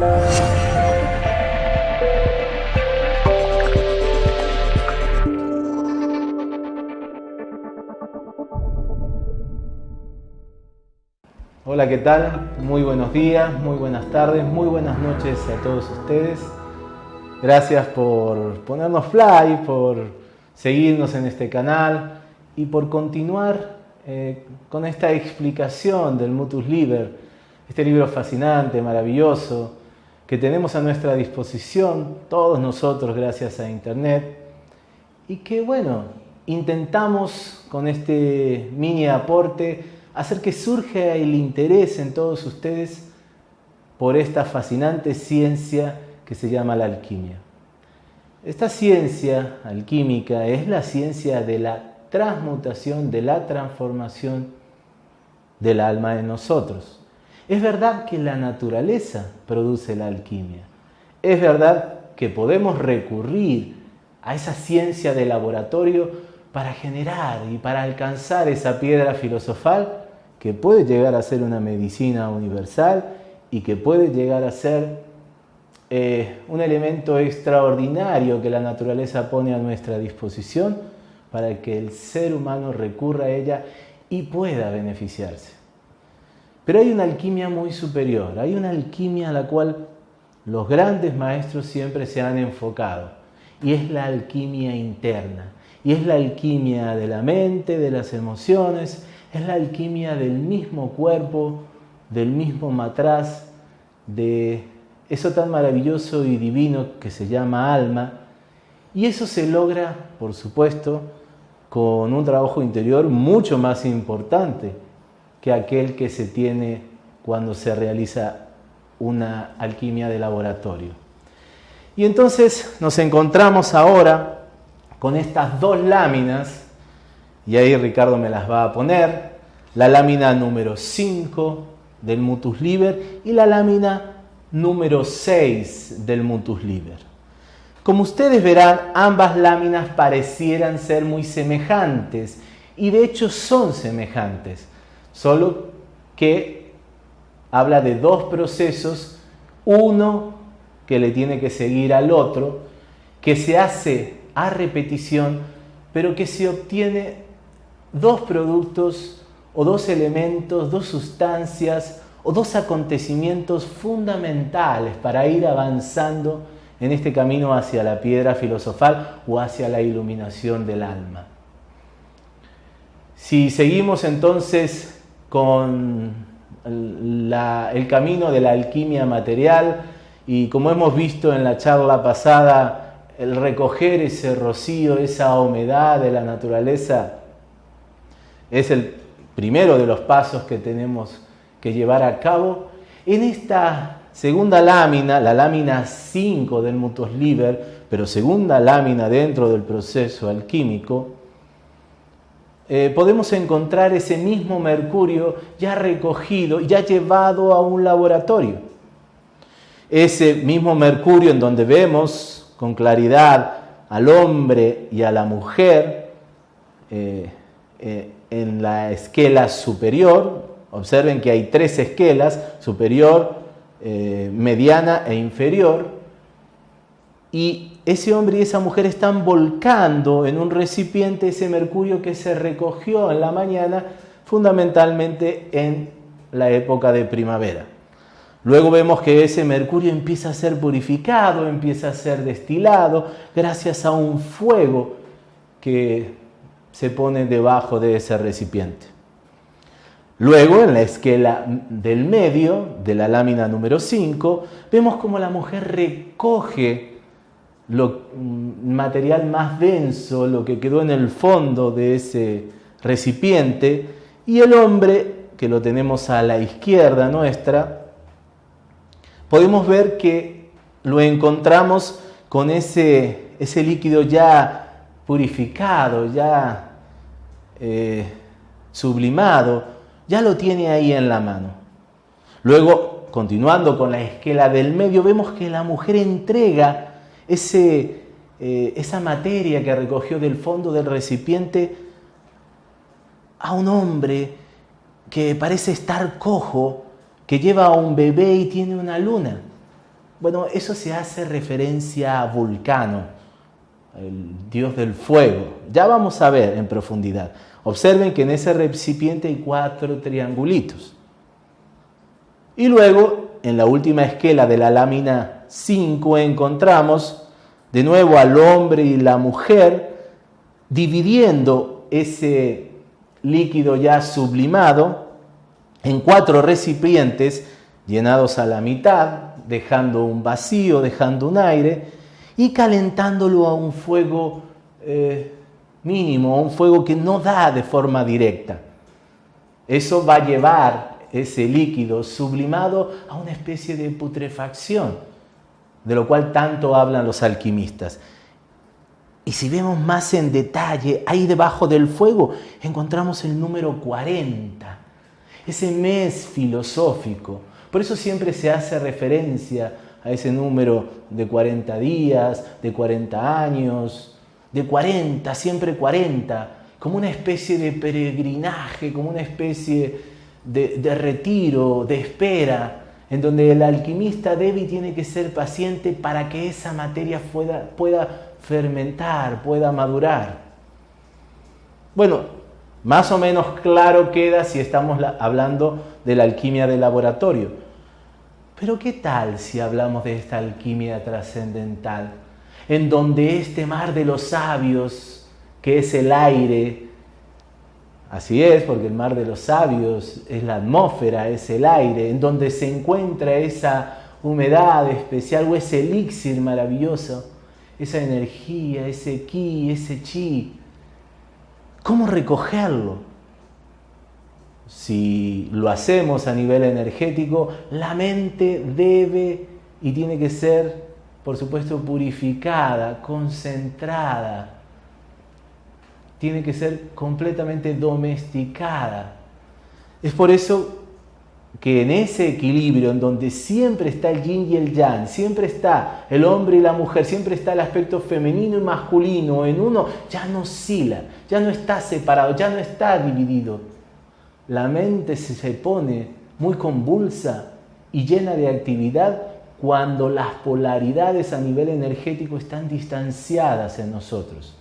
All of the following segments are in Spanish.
Hola, ¿qué tal? Muy buenos días, muy buenas tardes, muy buenas noches a todos ustedes. Gracias por ponernos play, por seguirnos en este canal y por continuar eh, con esta explicación del Mutus Liber, este libro fascinante, maravilloso, que tenemos a nuestra disposición todos nosotros gracias a Internet y que bueno, intentamos con este mini aporte hacer que surja el interés en todos ustedes por esta fascinante ciencia que se llama la alquimia. Esta ciencia alquímica es la ciencia de la transmutación, de la transformación del alma en nosotros. Es verdad que la naturaleza produce la alquimia. Es verdad que podemos recurrir a esa ciencia de laboratorio para generar y para alcanzar esa piedra filosofal que puede llegar a ser una medicina universal y que puede llegar a ser eh, un elemento extraordinario que la naturaleza pone a nuestra disposición para que el ser humano recurra a ella y pueda beneficiarse. Pero hay una alquimia muy superior, hay una alquimia a la cual los grandes maestros siempre se han enfocado y es la alquimia interna, y es la alquimia de la mente, de las emociones, es la alquimia del mismo cuerpo, del mismo matraz, de eso tan maravilloso y divino que se llama alma. Y eso se logra, por supuesto, con un trabajo interior mucho más importante que aquel que se tiene cuando se realiza una alquimia de laboratorio. Y entonces nos encontramos ahora con estas dos láminas y ahí Ricardo me las va a poner, la lámina número 5 del Mutus Liber y la lámina número 6 del Mutus Liber. Como ustedes verán, ambas láminas parecieran ser muy semejantes y de hecho son semejantes, solo que habla de dos procesos, uno que le tiene que seguir al otro, que se hace a repetición, pero que se obtiene dos productos o dos elementos, dos sustancias o dos acontecimientos fundamentales para ir avanzando en este camino hacia la piedra filosofal o hacia la iluminación del alma. Si seguimos entonces con el camino de la alquimia material y como hemos visto en la charla pasada, el recoger ese rocío, esa humedad de la naturaleza, es el primero de los pasos que tenemos que llevar a cabo. En esta segunda lámina, la lámina 5 del Mutus Liber, pero segunda lámina dentro del proceso alquímico, eh, podemos encontrar ese mismo mercurio ya recogido, ya llevado a un laboratorio. Ese mismo mercurio en donde vemos con claridad al hombre y a la mujer, eh, eh, en la esquela superior. Observen que hay tres esquelas, superior, mediana e inferior. Y ese hombre y esa mujer están volcando en un recipiente ese mercurio que se recogió en la mañana, fundamentalmente en la época de primavera. Luego vemos que ese mercurio empieza a ser purificado, empieza a ser destilado gracias a un fuego que se pone debajo de ese recipiente. Luego, en la esquela del medio, de la lámina número 5, vemos como la mujer recoge lo material más denso, lo que quedó en el fondo de ese recipiente, y el hombre, que lo tenemos a la izquierda nuestra, podemos ver que lo encontramos con ese, ese líquido ya purificado, ya eh, sublimado, ya lo tiene ahí en la mano. Luego, continuando con la esquela del medio, vemos que la mujer entrega ese, eh, esa materia que recogió del fondo del recipiente a un hombre que parece estar cojo, que lleva a un bebé y tiene una luna. Bueno, eso se hace referencia a Vulcano, el dios del fuego. Ya vamos a ver en profundidad. Observen que en ese recipiente hay cuatro triangulitos. Y luego, en la última esquela de la lámina 5, encontramos de nuevo al hombre y la mujer dividiendo ese líquido ya sublimado en cuatro recipientes llenados a la mitad, dejando un vacío, dejando un aire y calentándolo a un fuego eh, mínimo, a un fuego que no da de forma directa. Eso va a llevar ese líquido sublimado a una especie de putrefacción, de lo cual tanto hablan los alquimistas. Y si vemos más en detalle, ahí debajo del fuego encontramos el número 40, ese mes filosófico. Por eso siempre se hace referencia a ese número de 40 días, de 40 años, de 40, siempre 40, como una especie de peregrinaje, como una especie de, retiro, de espera, en donde el alquimista y tiene que ser paciente para que esa materia pueda, pueda fermentar, pueda madurar. Bueno, más o menos claro queda si estamos hablando de la alquimia de laboratorio. Pero ¿qué tal si hablamos de esta alquimia trascendental? En donde este mar de los sabios, que es el aire, Así es, porque el mar de los sabios es la atmósfera, es el aire, en donde se encuentra esa humedad especial o ese elixir maravilloso, esa energía, ese ki, ese chi. ¿Cómo recogerlo? Si lo hacemos a nivel energético, la mente debe y tiene que ser, por supuesto, purificada, concentrada, tiene que ser completamente domesticada. Es por eso que en ese equilibrio en donde siempre está el yin y el yang, siempre está el hombre y la mujer, siempre está el aspecto femenino y masculino en uno, ya no oscila, ya no está separado, ya no está dividido. La mente se pone muy convulsa y llena de actividad cuando las polaridades a nivel energético están distanciadas en nosotros.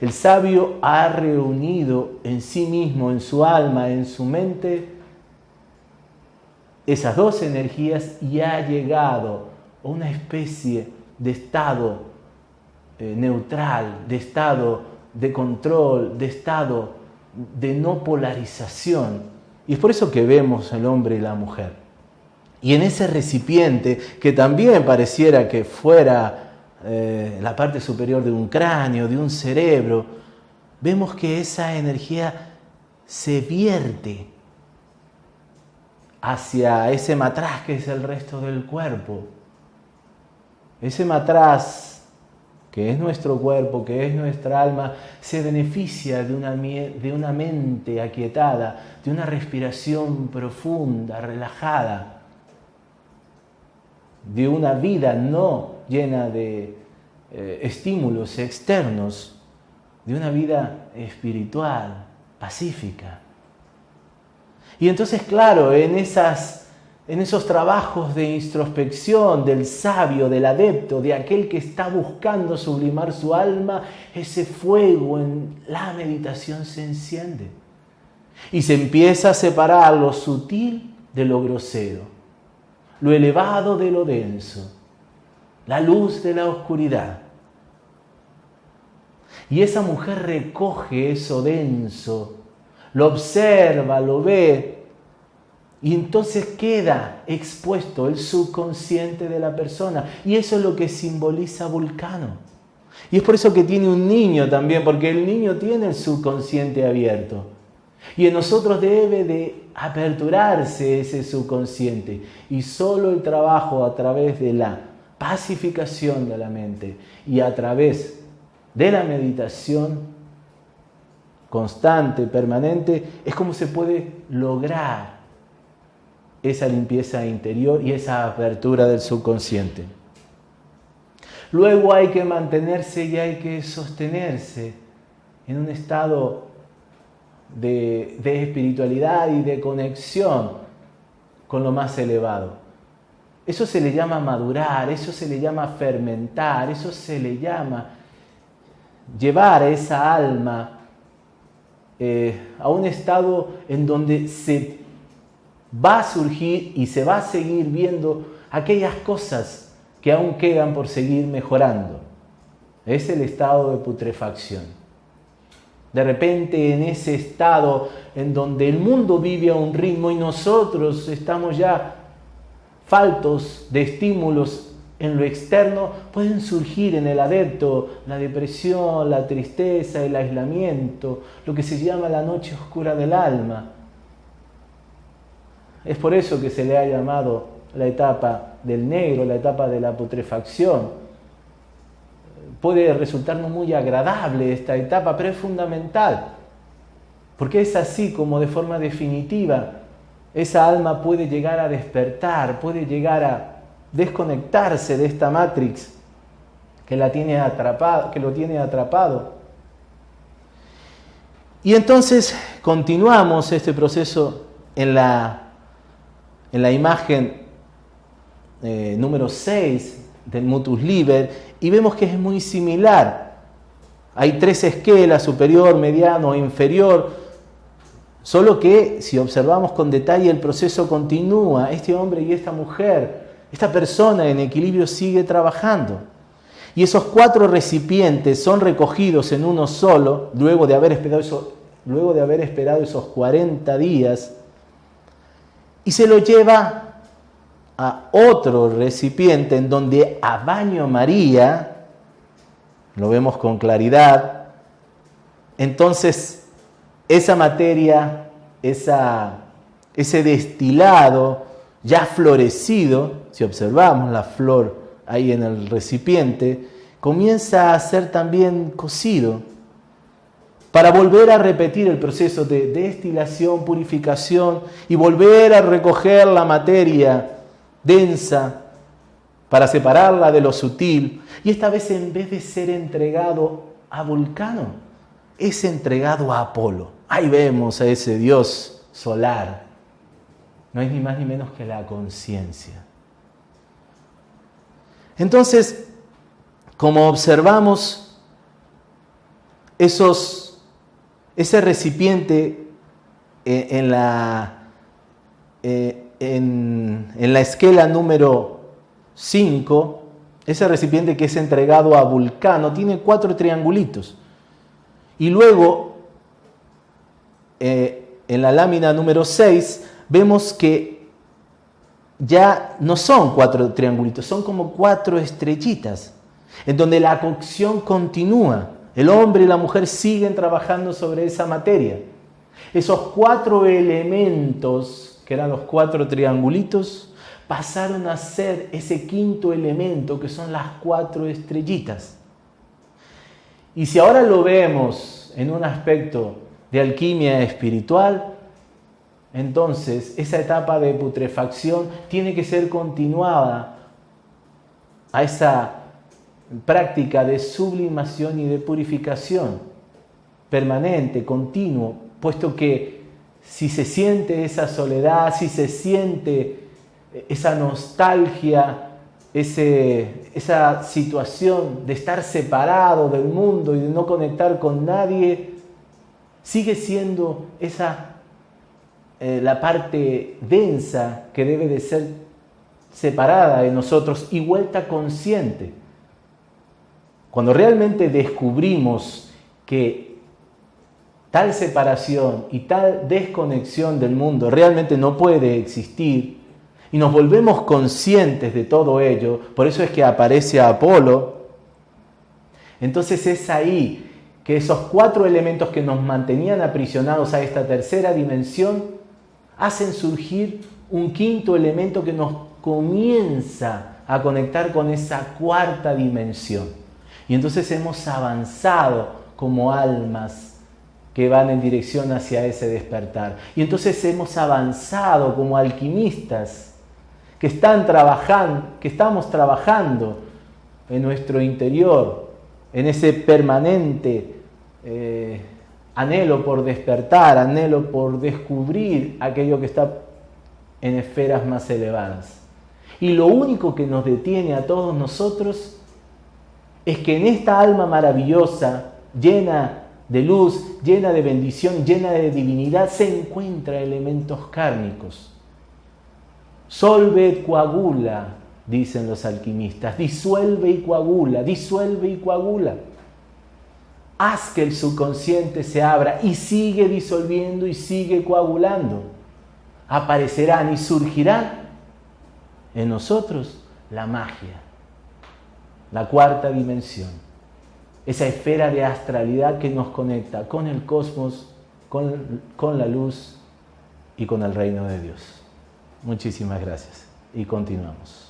El sabio ha reunido en sí mismo, en su alma, en su mente, esas dos energías y ha llegado a una especie de estado eh, neutral, de estado de control, de estado de no polarización. Y es por eso que vemos el hombre y la mujer. Y en ese recipiente, que también pareciera que fuera eh, la parte superior de un cráneo, de un cerebro, vemos que esa energía se vierte hacia ese matraz que es el resto del cuerpo. Ese matraz que es nuestro cuerpo, que es nuestra alma, se beneficia de una, de una mente aquietada, de una respiración profunda, relajada, de una vida no llena de eh, estímulos externos, de una vida espiritual, pacífica. Y entonces, claro, en, esas, en esos trabajos de introspección del sabio, del adepto, de aquel que está buscando sublimar su alma, ese fuego en la meditación se enciende. Y se empieza a separar lo sutil de lo grosero, lo elevado de lo denso, la luz de la oscuridad. Y esa mujer recoge eso denso, lo observa, lo ve, y entonces queda expuesto el subconsciente de la persona. Y eso es lo que simboliza Vulcano. Y es por eso que tiene un niño también, porque el niño tiene el subconsciente abierto. Y en nosotros debe de aperturarse ese subconsciente. Y solo el trabajo a través de la pacificación de la mente y a través de la meditación constante, permanente, es como se puede lograr esa limpieza interior y esa apertura del subconsciente. Luego hay que mantenerse y hay que sostenerse en un estado de, de espiritualidad y de conexión con lo más elevado. Eso se le llama madurar, eso se le llama fermentar, eso se le llama llevar a esa alma eh, a un estado en donde se va a surgir y se va a seguir viendo aquellas cosas que aún quedan por seguir mejorando. Es el estado de putrefacción. De repente en ese estado en donde el mundo vive a un ritmo y nosotros estamos ya faltos de estímulos en lo externo, pueden surgir en el adepto la depresión, la tristeza, el aislamiento, lo que se llama la noche oscura del alma. Es por eso que se le ha llamado la etapa del negro, la etapa de la putrefacción. Puede resultarnos muy agradable esta etapa, pero es fundamental, porque es así como de forma definitiva esa alma puede llegar a despertar, puede llegar a desconectarse de esta matrix que, la tiene atrapado, que lo tiene atrapado. Y entonces continuamos este proceso en la, en la imagen eh, número 6 del Mutus Liber y vemos que es muy similar. Hay tres esquelas, superior, mediano e inferior Solo que si observamos con detalle el proceso continúa, este hombre y esta mujer, esta persona en equilibrio sigue trabajando. Y esos cuatro recipientes son recogidos en uno solo, luego de haber esperado, luego de haber esperado esos 40 días, y se lo lleva a otro recipiente en donde a baño María, lo vemos con claridad, entonces esa materia, ese destilado ya florecido, si observamos la flor ahí en el recipiente, comienza a ser también cocido para volver a repetir el proceso de destilación, purificación y volver a recoger la materia densa para separarla de lo sutil. Y esta vez en vez de ser entregado a Vulcano, es entregado a Apolo. Ahí vemos a ese Dios solar. No es ni más ni menos que la conciencia. Entonces, como observamos, esos, ese recipiente eh, en, la, eh, en, en la esquela número 5, ese recipiente que es entregado a Vulcano, tiene cuatro triangulitos. Y luego eh, en la lámina número 6 vemos que ya no son cuatro triangulitos, son como cuatro estrellitas, en donde la cocción continúa. El hombre y la mujer siguen trabajando sobre esa materia. Esos cuatro elementos, que eran los cuatro triangulitos, pasaron a ser ese quinto elemento, que son las cuatro estrellitas. Y si ahora lo vemos en un aspecto de alquimia espiritual, entonces esa etapa de putrefacción tiene que ser continuada a esa práctica de sublimación y de purificación permanente, continuo, puesto que si se siente esa soledad, si se siente esa nostalgia, ese, esa situación de estar separado del mundo y de no conectar con nadie, sigue siendo esa eh, la parte densa que debe de ser separada de nosotros y vuelta consciente. Cuando realmente descubrimos que tal separación y tal desconexión del mundo realmente no puede existir y nos volvemos conscientes de todo ello, por eso es que aparece Apolo, entonces es ahí que esos cuatro elementos que nos mantenían aprisionados a esta tercera dimensión hacen surgir un quinto elemento que nos comienza a conectar con esa cuarta dimensión. Y entonces hemos avanzado como almas que van en dirección hacia ese despertar. Y entonces hemos avanzado como alquimistas que están trabajando, que estamos trabajando en nuestro interior, en ese permanente eh, anhelo por despertar, anhelo por descubrir aquello que está en esferas más elevadas. Y lo único que nos detiene a todos nosotros es que en esta alma maravillosa, llena de luz, llena de bendición, llena de divinidad, se encuentra elementos kármicos. Solve coagula, dicen los alquimistas, disuelve y coagula, disuelve y coagula. Haz que el subconsciente se abra y sigue disolviendo y sigue coagulando. Aparecerán y surgirán en nosotros la magia, la cuarta dimensión, esa esfera de astralidad que nos conecta con el cosmos, con, con la luz y con el reino de Dios. Muchísimas gracias y continuamos.